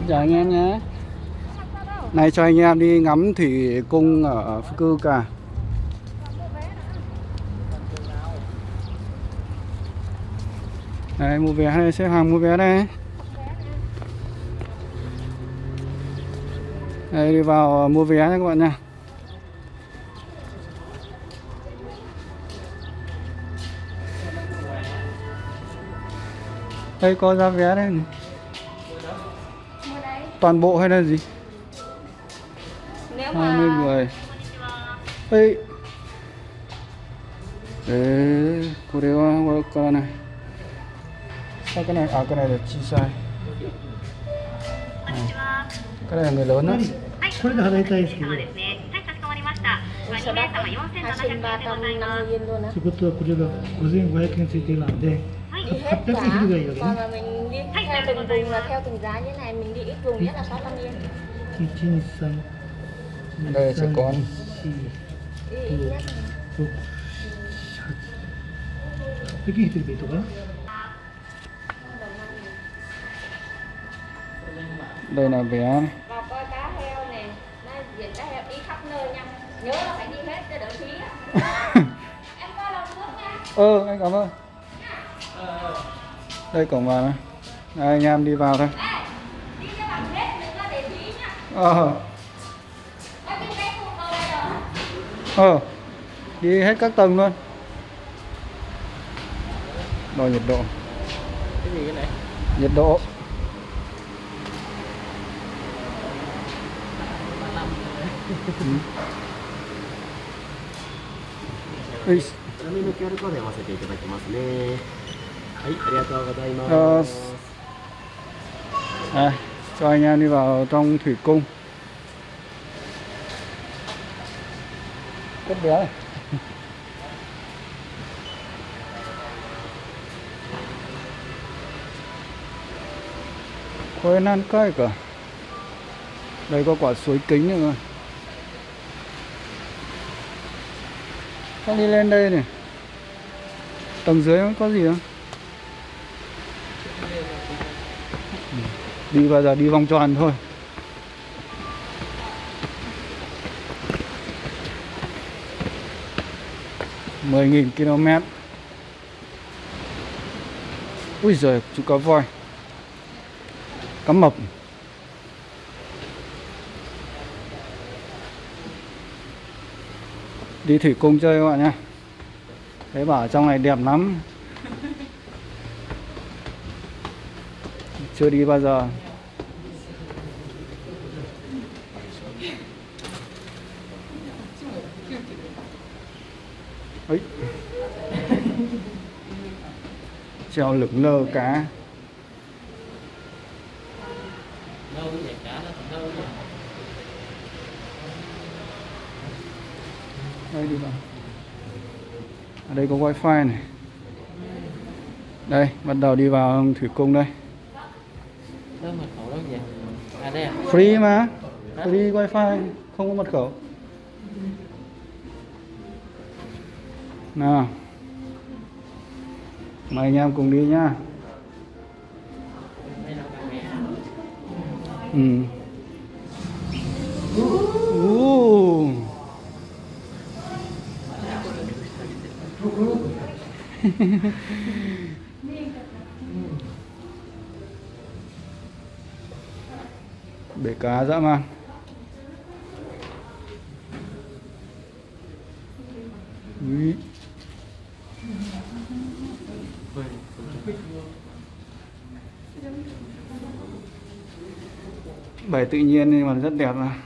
Xin chào anh em nhé. Này cho anh em đi ngắm thủy cung ở Phước Cư cả Đây mua vé đây, xếp hàng mua vé đây. Đây đi vào mua vé nha các bạn nha Đây có giá vé đây này Toàn bộ hay là gì? Nếu 20 mà người Ê Đấy Cô đeo qua con này Sao cái này À cái này là chi sai Này. Cái này là người lớn đó これで払いたいですけど、ですね。はい、かしこまりました。まあ、2名様4700円でございます。 250 yên luôn áということはこれが5500円ついてるので、はい。 Đi hết 800 cả 円昼がいいわけ Còn ね。 là từng vùng là theo từng giá như này mình đi ít vùng nhất là 600 yên. Kitchen xanh đây trẻ con. 이게 힘들게 있더라 đây là vé. Và coi cá heo này nó diện cá đi khắp nơi nha. Nhớ là phải đi hết cho đỡ phí em coi lòng nước nha. Ừ anh cảm ơn. Đây cổng vào này. Đây, anh em đi vào thôi Đi cho bằng hết đừng có để phí nha Ờ Có biết vé cùng đâu bây giờ Ờ Đi hết các tầng luôn Đo nhiệt độ cái gì cái này Nhiệt độ Ừ. Ui, 画面の QR コード読ませていただきますねはいありがとうございます Ờ, À, cho anh em đi vào trong thủy cung. Cất bé này. Khối nan cây cả. Đây có quả suối kính nữa rồi Con đi lên đây này. Tầng dưới có gì không? Đi bao giờ? Đi vòng tròn thôi. mười nghìn km. Ui giời, chú cá voi. Cá mập. Đi thủy cung chơi các bạn nhé. Thế bảo trong này đẹp lắm. Chưa đi bao giờ. Ấy treo lửng lơ cá. Đây đi vào. Ở đây có wifi này. Đây, bắt đầu đi vào thủy cung đây đâu mật khẩu đâu nhỉ à đây à free mà. Free wifi, không có mật khẩu. Nào. Mời anh em cùng đi nhá. Ừ. Uh. bể cá dã man. Úi. bể tự nhiên nhưng mà rất đẹp mà.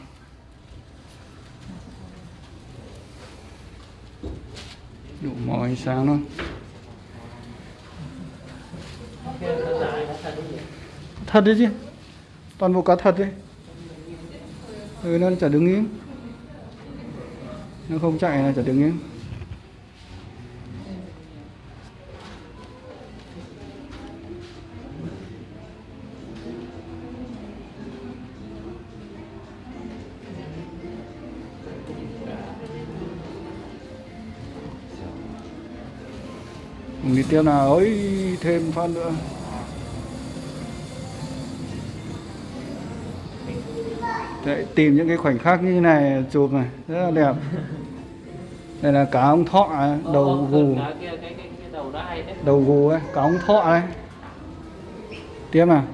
Đủ mọi ánh sáng luôn. Thật đấy chứ? Toàn bộ cá thật đấy. Ừ, nó chả đứng im nó không chạy là chả đứng im đi tiếp nào. Ấy thêm phát nữa. Đấy, tìm những cái khoảnh khắc như này chụp này rất là đẹp. Đây là cá ông thọ ấy, đầu gù. cái cái đầu gù ấy cá ông thọ đấy tiếp nào.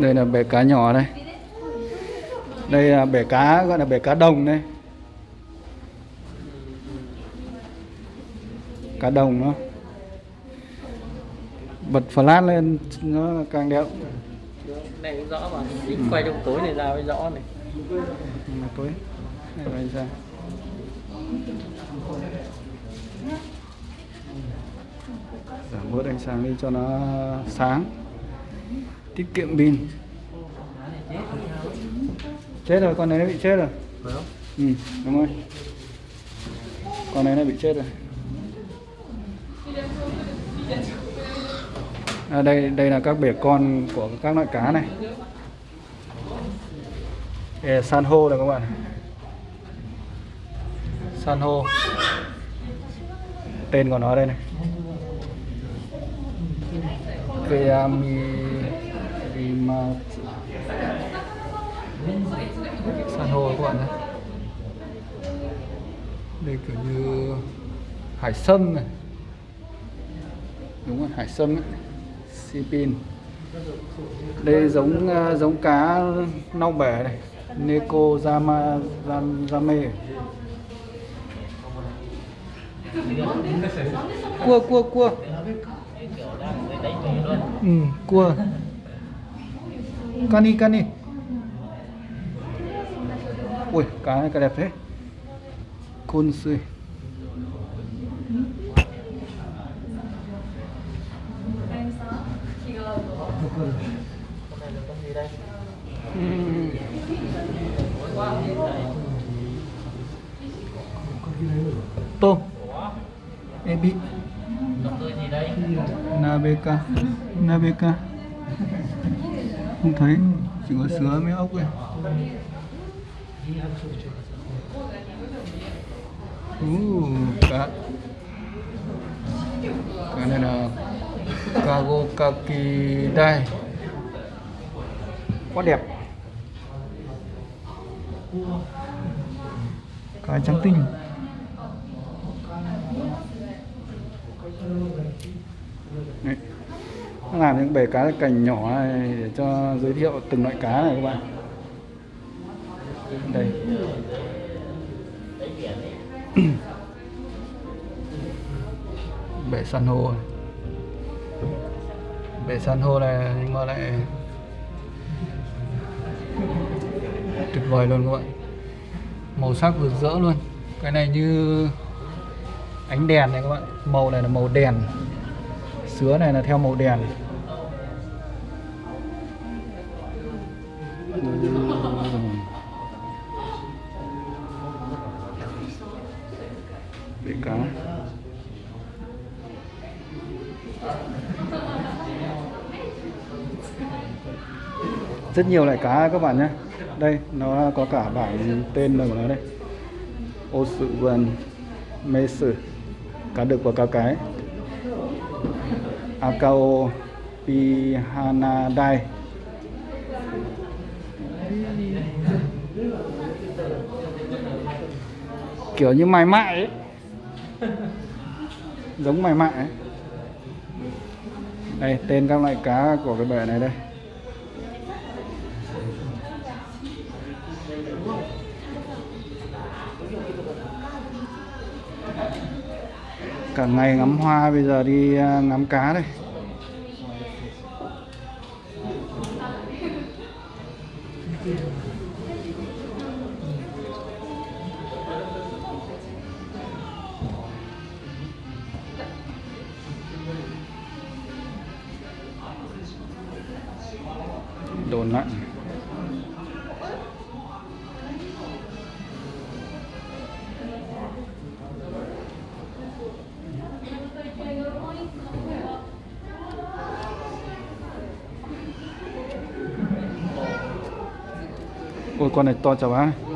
Đây là bể cá nhỏ đây. Đây là bể cá gọi là bể cá đồng đây cá đồng nó bật flash lên nó càng đẹp. Này cũng rõ mà. Đi quay trong tối này ra mới rõ này. Mà tối này là ra. Giảm bớt ánh sáng đi cho nó sáng. Tiết kiệm pin. Chết rồi con này nó bị chết rồi. Ừ đúng rồi. Con này nó bị chết rồi à, đây đây là các bể con của các loại cá này. Đây san hô này các bạn san hô. Tên của nó đây này. Keami à, Rimatsu san hô các bạn nhé đây kiểu như hải sâm này. Đúng rồi hải sâm ấy sipin. Đây giống ờ, giống cá nau bể này neko zama zame. Cua cua cua. Ừ, cua. Cani cani. Ui cá này cá đẹp thế. Côn sươi tôm ebi nabeka nabeka không thấy. Chỉ có sứa mấy ốc ấy. Uh, cá. Cái này là kago kaki dai quá đẹp cá trắng tinh Đấy. Nó làm những bể cá cành nhỏ này để cho giới thiệu từng loại cá này các bạn đây bể san hô này. bể san hô này, nhưng mà lại tuyệt vời luôn các bạn. Màu sắc rực rỡ luôn. Cái này như ánh đèn này các bạn. Màu này là màu đèn. Sứa này là theo màu đèn. Bể cá. Rất nhiều loại cá các bạn nhé đây, nó có cả bảng tên của nó đây. Ô sự vườn, mê sử, cá đực và cá cái. Akao Pihanadai kiểu như mài mại ấy. Giống mài mại ấy. Đây, tên các loại cá của cái bể này đây. Cả ngày ngắm hoa bây giờ đi à, ngắm cá đây. Ôi con này to chả bá này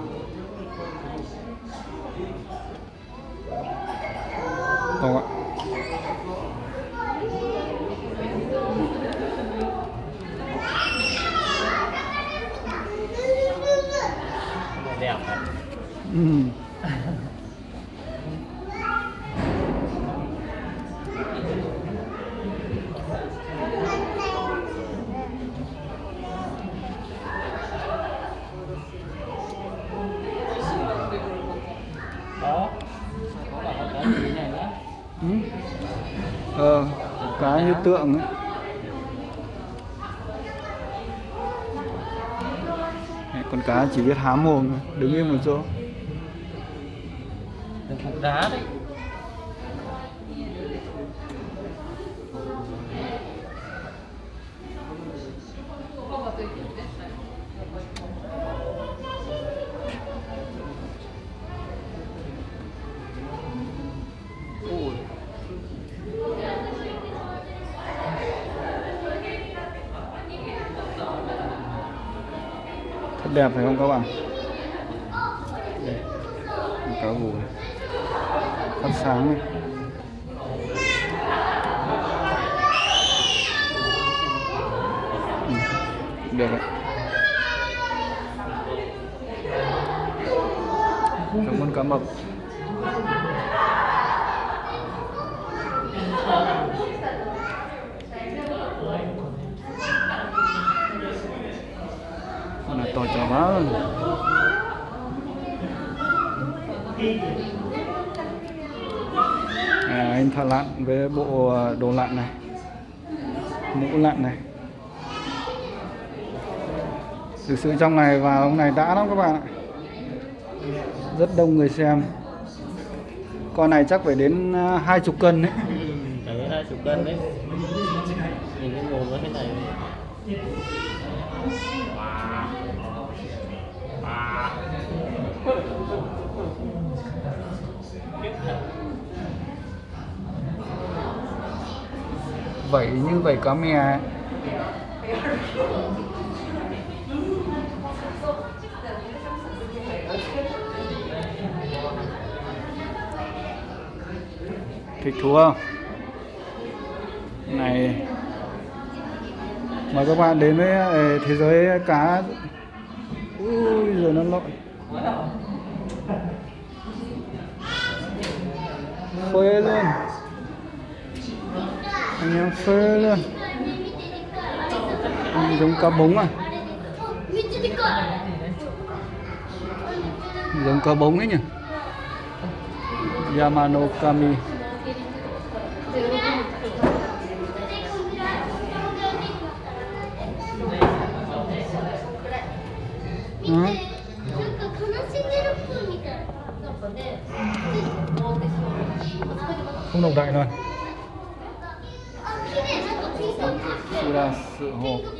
như tượng ấy. Con cá chỉ biết há mồm đứng yên một chỗ. Đá đấy đẹp phải không các bạn? Đây cá gù phát sáng này. Ừ, được ạ. Cảm ơn cá mập. Tôi này to à, anh thợ lặn với bộ ờ, đồ lặn này. Mũ lặn này. Thực sự trong này vào hôm này đã lắm các bạn ạ. Rất đông người xem. Con này chắc phải đến ờ, hai chục cân đấy. Ừ, hai chục cân đấy. Nhìn cái mồm nó thế này. Vậy như vậy cá mè thích thú không? Này. Mời các bạn đến với ờ, thế giới cá. Ui rồi nó lội phê luôn nghe phê luôn giống cá bống à? Giống cá bống ấy nhỉ? Yamano Kami. Không đồng đại rồi 黄色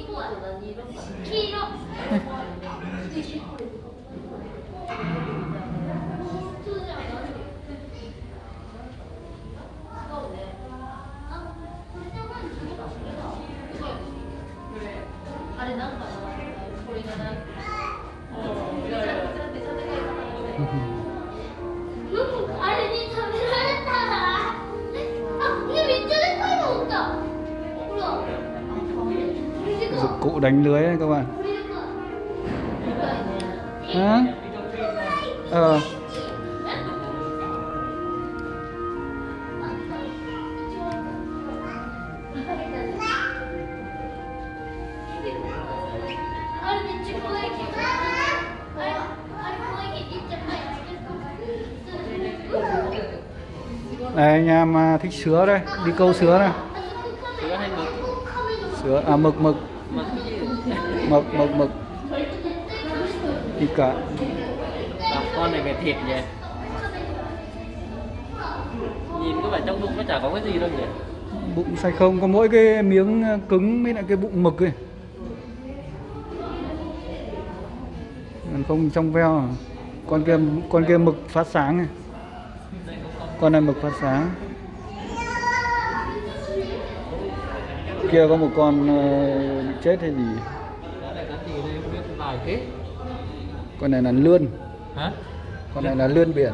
đánh lưới đấy các bạn hả ờ Đây anh em à, thích sứa đây, đi câu sứa này. Sứa hay mực? Sứa à mực mực mực mực mực. Đi cả Làm con này về thịt nhỉ? Nhìn có vẻ trong bụng nó chả có cái gì đâu nhỉ? Bụng sạch không có mỗi cái miếng à, cứng với lại cái bụng mực ấy. Còn không trong veo. À. con kia con kia mực phát sáng này con này mực phát sáng. Kia có một con ờ, chết hay gì Đó là cái gì đây vài thế? Con này là lươn. Hả? con này là lươn biển.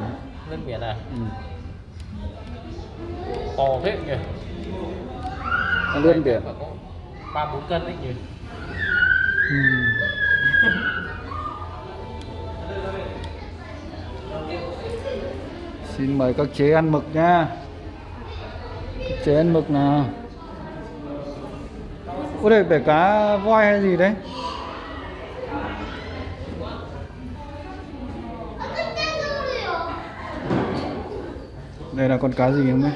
Lên biển à? ừ. To thế nhỉ? Con lươn biển. Có ba bốn cân đấy nhỉ? Ừ. xin mời các chế ăn mực nha. Các chế ăn mực nào. Ủa đây bể cá voi hay gì đấy đây là con cá gì không này.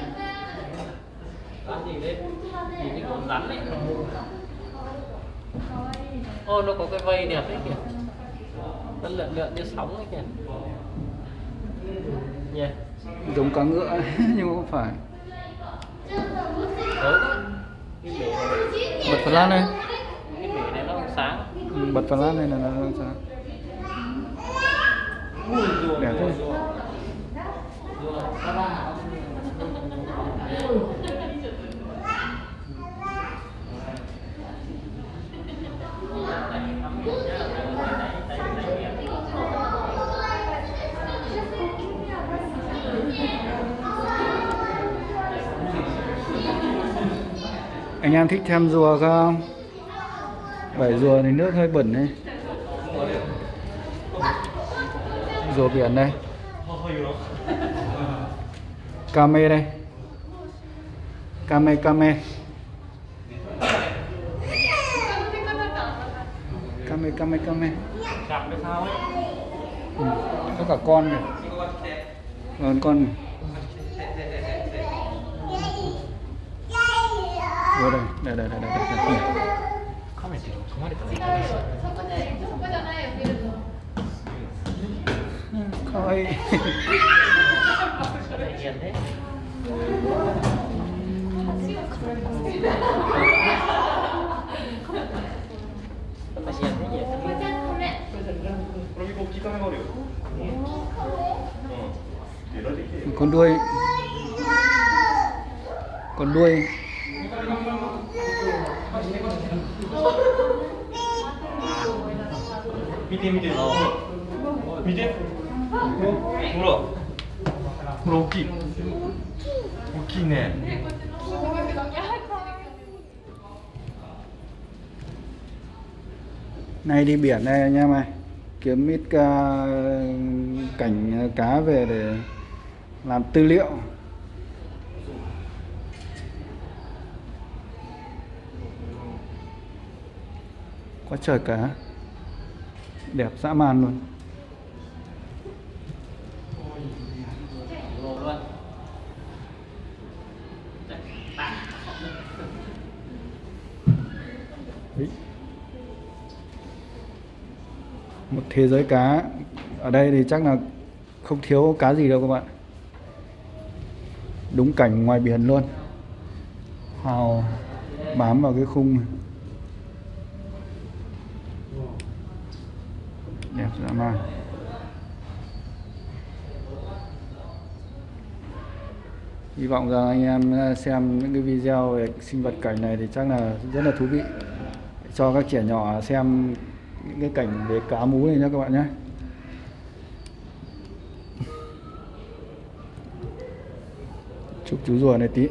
Ô, nó có cái vây đẹp đấy kìa. Nó lượn lượn như sóng ấy kìa. Nhỉ? giống cá ngựa nhưng mà không phải bật cái bể này sáng. ừ, bật flash này là nó rùa, Đẹp rùa, anh em thích xem rùa không bảy rùa thì nước hơi bẩn đấy rùa biển đây Kame đây Kame Kame Kame Kame Kame tất sao ấy. ừ. Có cả con kìa Còn con này. Ủa đây, đây, đây, đây, đây, đây, đây. カ 왜 네, 네, 네, 네, 네. 카메라 뒤로 가만히 있다. 가와이. con đuôi con đuôi 見て見てな見てほらほら大きい大きいね nay đi biển đây anh em ơi kiếm ít ca, cảnh cá về để làm tư liệu quá trời cá đẹp, dã man luôn Đấy. một thế giới cá, ở đây thì chắc là không thiếu cá gì đâu các bạn đúng cảnh ngoài biển luôn hào bám vào cái khung này. Đẹp dã man. Hy vọng rằng anh em ờ, xem những cái video về sinh vật cảnh này thì chắc là rất là thú vị. Cho các trẻ nhỏ xem những cái cảnh về cá mú này nhé các bạn nhé. Chụp chú rùa này tí.